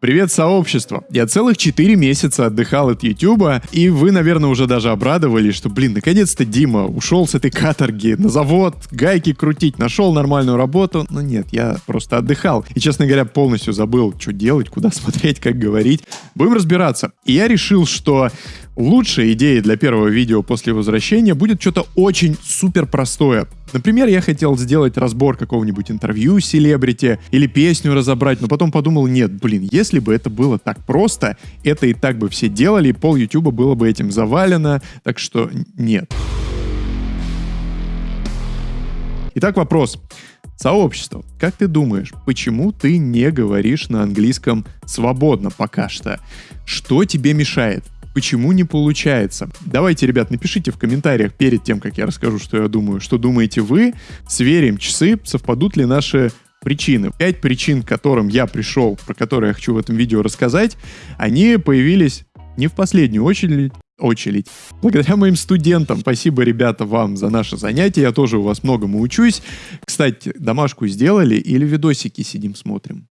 Привет, сообщество! Я целых 4 месяца отдыхал от Ютуба, и вы, наверное, уже даже обрадовались, что, блин, наконец-то Дима ушел с этой каторги на завод, гайки крутить, нашел нормальную работу. Но нет, я просто отдыхал. И, честно говоря, полностью забыл, что делать, куда смотреть, как говорить. Будем разбираться. И я решил, что лучшей идеей для первого видео после возвращения будет что-то очень супер простое. Например, я хотел сделать разбор какого-нибудь интервью селебрити или песню разобрать, но потом подумал, нет, блин, если бы это было так просто, это и так бы все делали, и пол Ютуба было бы этим завалено, так что нет. Итак, вопрос. Сообщество, как ты думаешь, почему ты не говоришь на английском свободно пока что? Что тебе мешает? Почему не получается? Давайте, ребят, напишите в комментариях перед тем, как я расскажу, что я думаю, что думаете вы. Сверим часы, совпадут ли наши причины. Пять причин, к которым я пришел, про которые я хочу в этом видео рассказать, они появились не в последнюю очередь, очередь. Благодаря моим студентам. Спасибо, ребята, вам за наше занятие. Я тоже у вас многому учусь. Кстати, домашку сделали или видосики сидим смотрим?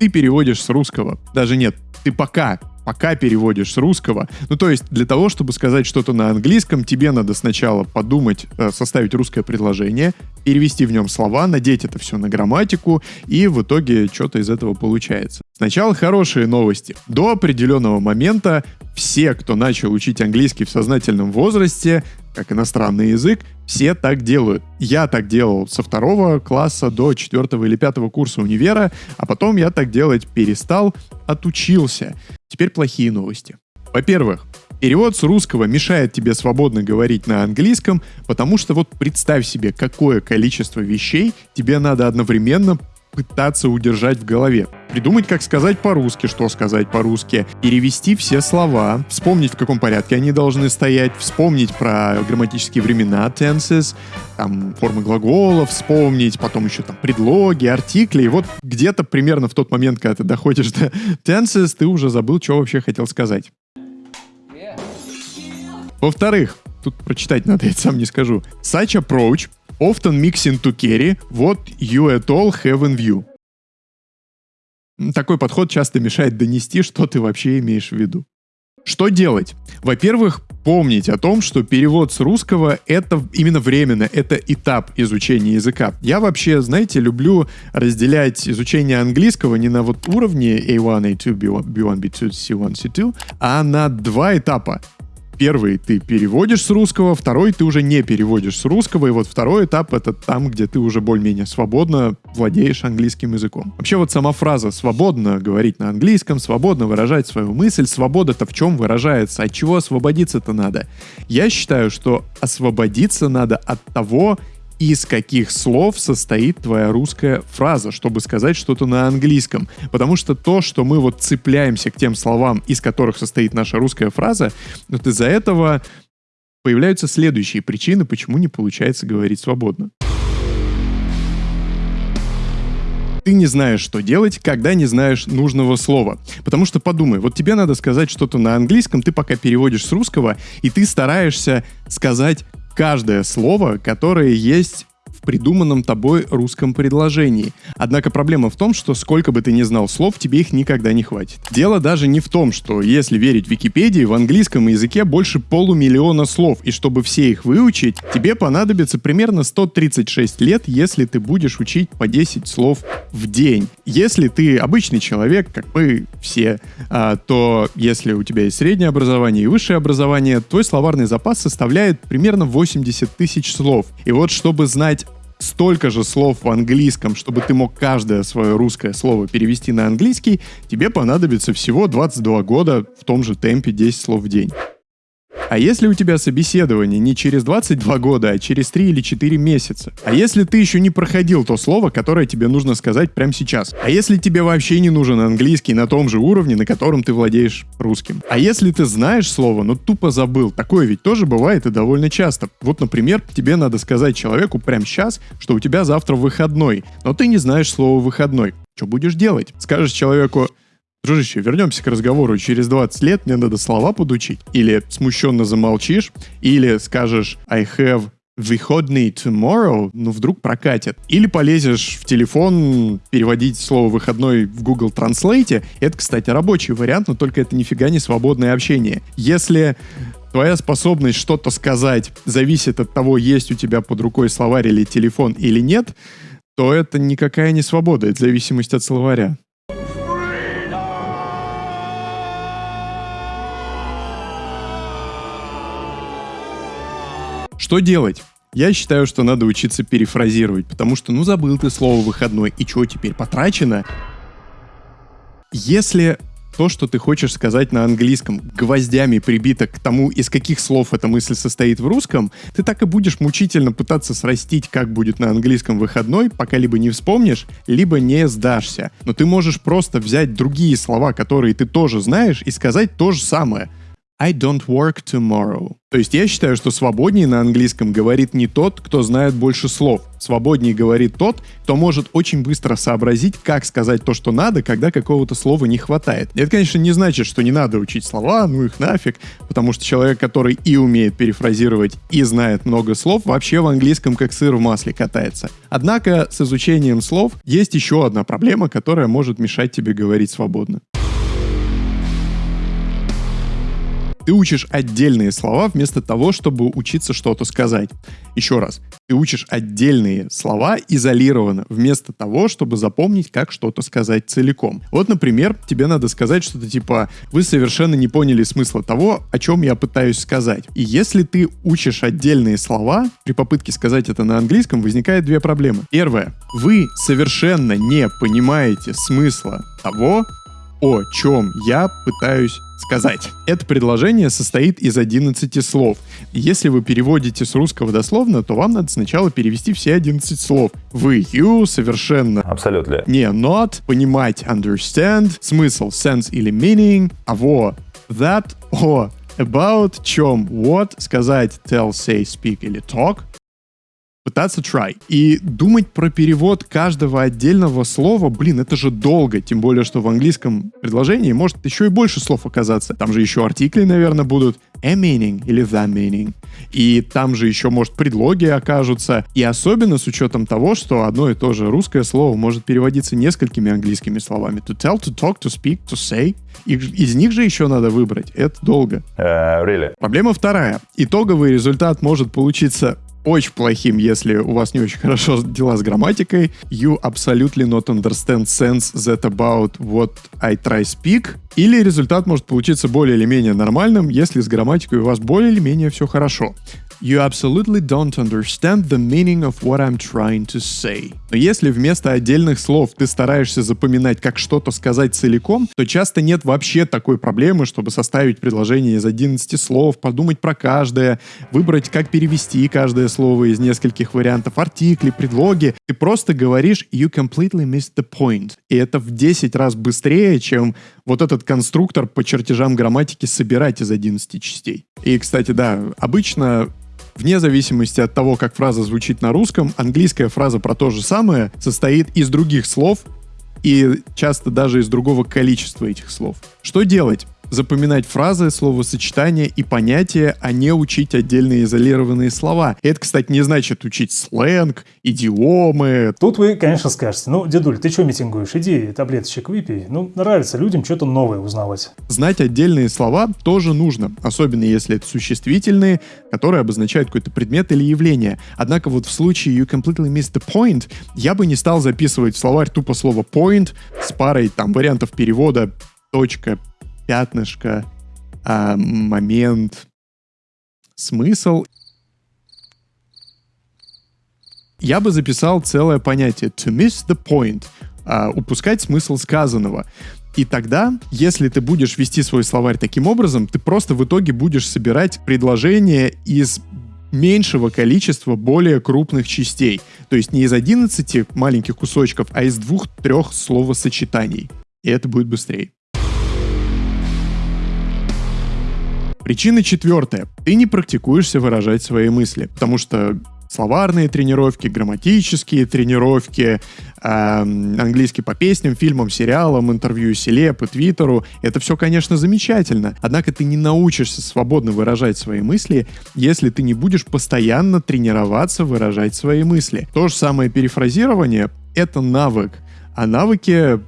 Ты переводишь с русского. Даже нет, ты пока пока переводишь с русского. Ну, то есть для того, чтобы сказать что-то на английском, тебе надо сначала подумать, э, составить русское предложение, перевести в нем слова, надеть это все на грамматику, и в итоге что-то из этого получается. Сначала хорошие новости. До определенного момента все, кто начал учить английский в сознательном возрасте, как иностранный язык, все так делают. Я так делал со второго класса до четвертого или пятого курса универа, а потом я так делать перестал, отучился. Теперь плохие новости. Во-первых, перевод с русского мешает тебе свободно говорить на английском, потому что вот представь себе, какое количество вещей тебе надо одновременно пытаться удержать в голове. Придумать, как сказать по-русски, что сказать по-русски, перевести все слова, вспомнить, в каком порядке они должны стоять, вспомнить про грамматические времена, tenses, там, формы глаголов, вспомнить, потом еще там предлоги, артикли. И вот где-то примерно в тот момент, когда ты доходишь до tenses, ты уже забыл, что вообще хотел сказать. Во-вторых, тут прочитать надо, я сам не скажу. Such approach often mixing to carry what you at all have in view. Такой подход часто мешает донести, что ты вообще имеешь в виду. Что делать? Во-первых, помнить о том, что перевод с русского — это именно временно, это этап изучения языка. Я вообще, знаете, люблю разделять изучение английского не на вот уровне A1, A2, B1, B1 B2, C1, C2, а на два этапа первый ты переводишь с русского, второй ты уже не переводишь с русского, и вот второй этап — это там, где ты уже более-менее свободно владеешь английским языком. Вообще вот сама фраза «свободно говорить на английском», «свободно выражать свою мысль», свобода-то в чем выражается? От чего освободиться-то надо? Я считаю, что освободиться надо от того, из каких слов состоит твоя русская фраза, чтобы сказать что-то на английском. Потому что то, что мы вот цепляемся к тем словам, из которых состоит наша русская фраза, вот из-за этого появляются следующие причины, почему не получается говорить свободно. ты не знаешь, что делать, когда не знаешь нужного слова. Потому что подумай, вот тебе надо сказать что-то на английском, ты пока переводишь с русского, и ты стараешься сказать каждое слово, которое есть придуманном тобой русском предложении. Однако проблема в том, что сколько бы ты ни знал слов, тебе их никогда не хватит. Дело даже не в том, что, если верить Википедии, в английском языке больше полумиллиона слов, и чтобы все их выучить, тебе понадобится примерно 136 лет, если ты будешь учить по 10 слов в день. Если ты обычный человек, как мы все, а, то если у тебя есть среднее образование и высшее образование, твой словарный запас составляет примерно 80 тысяч слов. И вот чтобы знать столько же слов в английском, чтобы ты мог каждое свое русское слово перевести на английский, тебе понадобится всего 22 года в том же темпе 10 слов в день. А если у тебя собеседование не через 22 года, а через 3 или 4 месяца? А если ты еще не проходил то слово, которое тебе нужно сказать прямо сейчас? А если тебе вообще не нужен английский на том же уровне, на котором ты владеешь русским? А если ты знаешь слово, но тупо забыл? Такое ведь тоже бывает и довольно часто. Вот, например, тебе надо сказать человеку прямо сейчас, что у тебя завтра выходной, но ты не знаешь слово «выходной». Что будешь делать? Скажешь человеку, Дружище, вернемся к разговору. Через 20 лет мне надо слова подучить. Или смущенно замолчишь, или скажешь I have выходный tomorrow, ну, вдруг прокатит. Или полезешь в телефон переводить слово выходной в Google Translate. Это, кстати, рабочий вариант, но только это нифига не свободное общение. Если твоя способность что-то сказать зависит от того, есть у тебя под рукой словарь или телефон или нет, то это никакая не свобода, это зависимость от словаря. Что делать? Я считаю, что надо учиться перефразировать, потому что, ну, забыл ты слово «выходной», и что теперь, потрачено? Если то, что ты хочешь сказать на английском, гвоздями прибито к тому, из каких слов эта мысль состоит в русском, ты так и будешь мучительно пытаться срастить, как будет на английском выходной, пока либо не вспомнишь, либо не сдашься. Но ты можешь просто взять другие слова, которые ты тоже знаешь, и сказать то же самое. I don't work tomorrow. То есть я считаю, что свободнее на английском говорит не тот, кто знает больше слов. Свободнее говорит тот, кто может очень быстро сообразить, как сказать то, что надо, когда какого-то слова не хватает. Это, конечно, не значит, что не надо учить слова, ну их нафиг, потому что человек, который и умеет перефразировать, и знает много слов, вообще в английском как сыр в масле катается. Однако с изучением слов есть еще одна проблема, которая может мешать тебе говорить свободно. Ты учишь отдельные слова вместо того, чтобы учиться что-то сказать. Еще раз, ты учишь отдельные слова изолированно, вместо того, чтобы запомнить, как что-то сказать целиком. Вот, например, тебе надо сказать что-то типа «Вы совершенно не поняли смысла того, о чем я пытаюсь сказать». И если ты учишь отдельные слова, при попытке сказать это на английском возникает две проблемы. Первое. Вы совершенно не понимаете смысла того, о чем я пытаюсь сказать. Это предложение состоит из 11 слов. Если вы переводите с русского дословно, то вам надо сначала перевести все 11 слов. Вы, you, совершенно. Абсолютно. Не not, понимать, understand, смысл, sense или meaning, а во, that, о, about, чем, what, сказать, tell, say, speak или talk, пытаться try. И думать про перевод каждого отдельного слова, блин, это же долго. Тем более, что в английском предложении может еще и больше слов оказаться. Там же еще артикли, наверное, будут a meaning или the meaning. И там же еще, может, предлоги окажутся. И особенно с учетом того, что одно и то же русское слово может переводиться несколькими английскими словами. To tell, to talk, to speak, to say. И из них же еще надо выбрать. Это долго. Uh, really? Проблема вторая. Итоговый результат может получиться очень плохим, если у вас не очень хорошо дела с грамматикой. You absolutely not understand sense that about what I try speak. Или результат может получиться более или менее нормальным, если с грамматикой у вас более или менее все хорошо. You absolutely don't understand the meaning of what I'm trying to say. Но если вместо отдельных слов ты стараешься запоминать, как что-то сказать целиком, то часто нет вообще такой проблемы, чтобы составить предложение из 11 слов, подумать про каждое, выбрать, как перевести каждое слово из нескольких вариантов, артикли, предлоги. Ты просто говоришь «you completely missed the point». И это в 10 раз быстрее, чем вот этот конструктор по чертежам грамматики собирать из 11 частей. И, кстати, да, обычно Вне зависимости от того, как фраза звучит на русском, английская фраза про то же самое состоит из других слов и часто даже из другого количества этих слов. Что делать? Запоминать фразы, словосочетания и понятия, а не учить отдельные изолированные слова. это, кстати, не значит учить сленг, идиомы. Тут вы, конечно, скажете, ну, дедуль, ты что митингуешь? Иди таблеточек выпей. Ну, нравится людям что-то новое узнавать. Знать отдельные слова тоже нужно, особенно если это существительные, которые обозначают какой-то предмет или явление. Однако вот в случае you completely missed the point, я бы не стал записывать в словарь тупо слово point с парой там вариантов перевода точка, пятнышко, а, момент, смысл. Я бы записал целое понятие to miss the point, а, упускать смысл сказанного. И тогда, если ты будешь вести свой словарь таким образом, ты просто в итоге будешь собирать предложения из меньшего количества более крупных частей. То есть не из 11 маленьких кусочков, а из двух-трех словосочетаний. И это будет быстрее. Причина четвертая. Ты не практикуешься выражать свои мысли, потому что словарные тренировки, грамматические тренировки, э, английский по песням, фильмам, сериалам, интервью Селеп и Твиттеру. Это все, конечно, замечательно. Однако ты не научишься свободно выражать свои мысли, если ты не будешь постоянно тренироваться выражать свои мысли. То же самое перефразирование — это навык. А навыки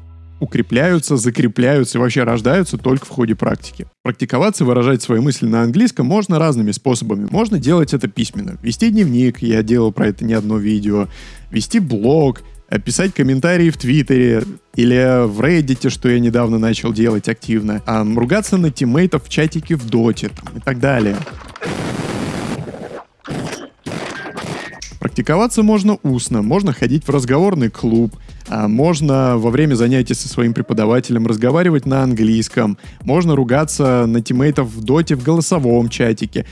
укрепляются, закрепляются и вообще рождаются только в ходе практики. Практиковаться, выражать свои мысли на английском можно разными способами. Можно делать это письменно. Вести дневник, я делал про это не одно видео. Вести блог, писать комментарии в Твиттере или в Reddit, что я недавно начал делать активно. А, ругаться на тиммейтов в чатике в Доте там, и так далее. Практиковаться можно устно, можно ходить в разговорный клуб, а можно во время занятий со своим преподавателем разговаривать на английском, можно ругаться на тиммейтов в доте в голосовом чатике.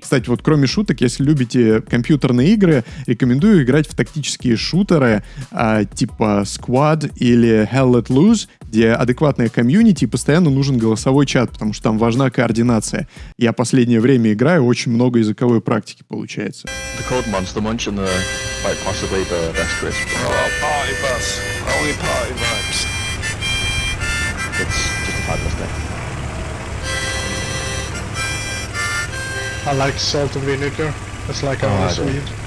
Кстати, вот кроме шуток, если любите компьютерные игры, рекомендую играть в тактические шутеры а, типа Squad или Hell Let Loose, где адекватная комьюнити и постоянно нужен голосовой чат, потому что там важна координация. Я последнее время играю, очень много языковой практики получается. Day. I like salt and vinegar. It's like oh, a sweet.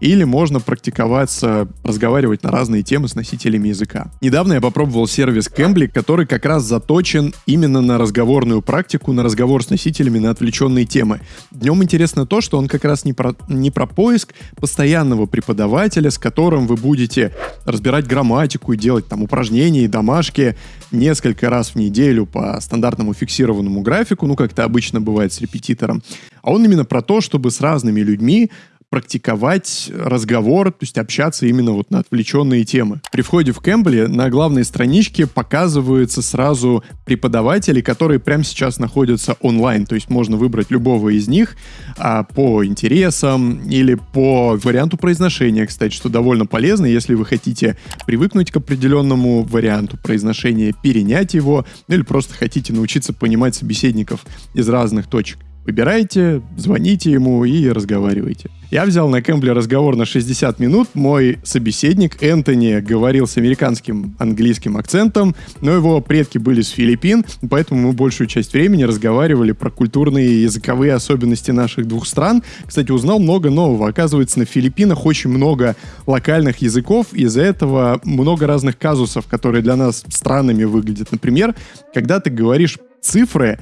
Или можно практиковаться, разговаривать на разные темы с носителями языка. Недавно я попробовал сервис Cambly, который как раз заточен именно на разговорную практику, на разговор с носителями на отвлеченные темы. Днем интересно то, что он как раз не про, не про поиск постоянного преподавателя, с которым вы будете разбирать грамматику и делать там упражнения и домашки несколько раз в неделю по стандартному фиксированному графику, ну как это обычно бывает с репетитором. А он именно про то, чтобы с разными людьми практиковать разговор, то есть общаться именно вот на отвлеченные темы. При входе в Кэмбли на главной страничке показываются сразу преподаватели, которые прямо сейчас находятся онлайн, то есть можно выбрать любого из них а, по интересам или по варианту произношения, кстати, что довольно полезно, если вы хотите привыкнуть к определенному варианту произношения, перенять его, ну или просто хотите научиться понимать собеседников из разных точек. Выбирайте, звоните ему и разговаривайте. Я взял на Кэмбле разговор на 60 минут. Мой собеседник Энтони говорил с американским английским акцентом, но его предки были с Филиппин, поэтому мы большую часть времени разговаривали про культурные и языковые особенности наших двух стран. Кстати, узнал много нового. Оказывается, на Филиппинах очень много локальных языков, из-за этого много разных казусов, которые для нас странными выглядят. Например, когда ты говоришь цифры,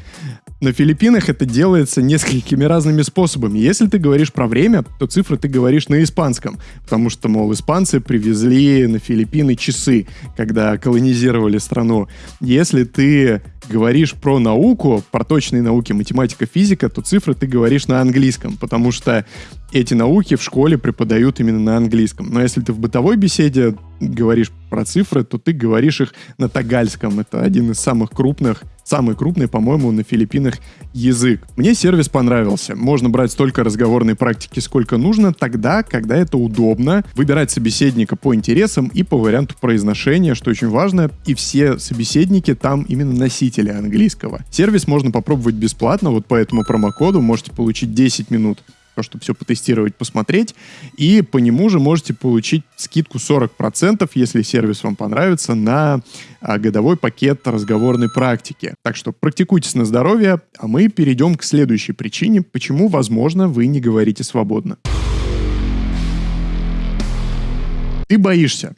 на Филиппинах это делается несколькими разными способами. Если ты говоришь про время, то цифры ты говоришь на испанском, потому что, мол, испанцы привезли на Филиппины часы, когда колонизировали страну. Если ты говоришь про науку, про точные науки, математика, физика, то цифры ты говоришь на английском, потому что эти науки в школе преподают именно на английском. Но если ты в бытовой беседе говоришь про цифры, то ты говоришь их на тагальском. Это один из самых крупных самый крупный, по-моему, на Филиппинах язык. Мне сервис понравился. Можно брать столько разговорной практики, сколько нужно, тогда, когда это удобно, выбирать собеседника по интересам и по варианту произношения, что очень важно, и все собеседники там именно носители английского. Сервис можно попробовать бесплатно, вот по этому промокоду можете получить 10 минут то, чтобы все потестировать, посмотреть. И по нему же можете получить скидку 40%, если сервис вам понравится, на а, годовой пакет разговорной практики. Так что практикуйтесь на здоровье, а мы перейдем к следующей причине, почему, возможно, вы не говорите свободно. Ты боишься.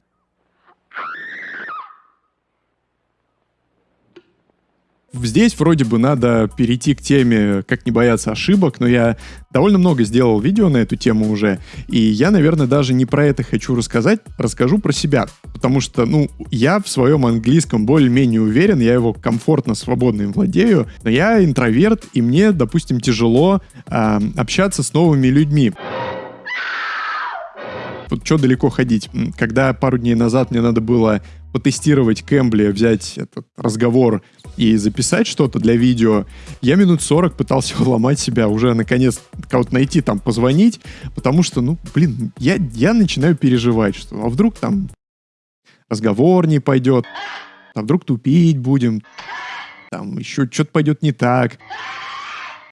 Здесь вроде бы надо перейти к теме, как не бояться ошибок, но я довольно много сделал видео на эту тему уже, и я, наверное, даже не про это хочу рассказать, расскажу про себя, потому что, ну, я в своем английском более-менее уверен, я его комфортно, свободно им владею, но я интроверт, и мне, допустим, тяжело э, общаться с новыми людьми вот что далеко ходить. Когда пару дней назад мне надо было потестировать Кэмбли, взять этот разговор и записать что-то для видео, я минут 40 пытался ломать себя, уже наконец кого-то найти, там, позвонить, потому что, ну, блин, я, я начинаю переживать, что а вдруг там разговор не пойдет. А вдруг тупить будем, там еще что-то пойдет не так.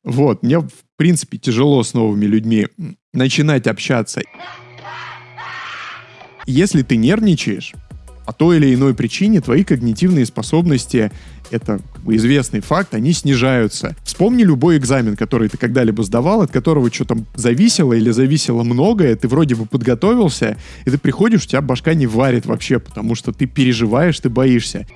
Вот, мне, в принципе, тяжело с новыми людьми начинать общаться. Если ты нервничаешь, по той или иной причине твои когнитивные способности, это известный факт, они снижаются. Вспомни любой экзамен, который ты когда-либо сдавал, от которого что-то зависело или зависело многое, ты вроде бы подготовился, и ты приходишь, у тебя башка не варит вообще, потому что ты переживаешь, ты боишься.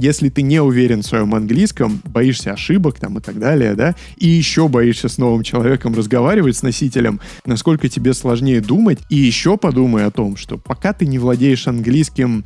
Если ты не уверен в своем английском, боишься ошибок там и так далее, да, и еще боишься с новым человеком разговаривать, с носителем, насколько тебе сложнее думать, и еще подумай о том, что пока ты не владеешь английским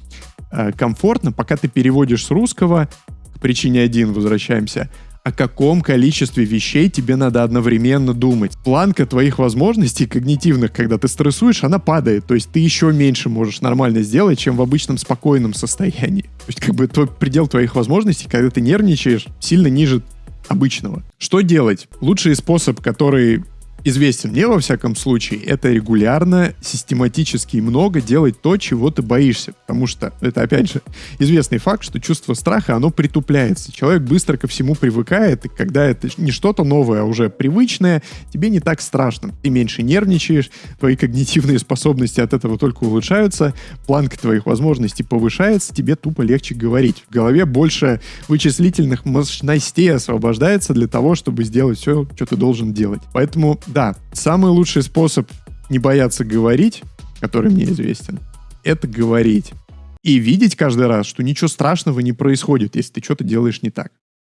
э, комфортно, пока ты переводишь с русского, к причине один возвращаемся, о каком количестве вещей тебе надо одновременно думать. Планка твоих возможностей когнитивных, когда ты стрессуешь, она падает. То есть ты еще меньше можешь нормально сделать, чем в обычном спокойном состоянии. То есть как бы твой предел твоих возможностей, когда ты нервничаешь, сильно ниже обычного. Что делать? Лучший способ, который известен мне во всяком случае, это регулярно, систематически и много делать то, чего ты боишься. Потому что это, опять же, известный факт, что чувство страха, оно притупляется. Человек быстро ко всему привыкает, и когда это не что-то новое, а уже привычное, тебе не так страшно. Ты меньше нервничаешь, твои когнитивные способности от этого только улучшаются, планка твоих возможностей повышается, тебе тупо легче говорить. В голове больше вычислительных мощностей освобождается для того, чтобы сделать все, что ты должен делать. Поэтому да, самый лучший способ не бояться говорить, который мне известен, это говорить. И видеть каждый раз, что ничего страшного не происходит, если ты что-то делаешь не так.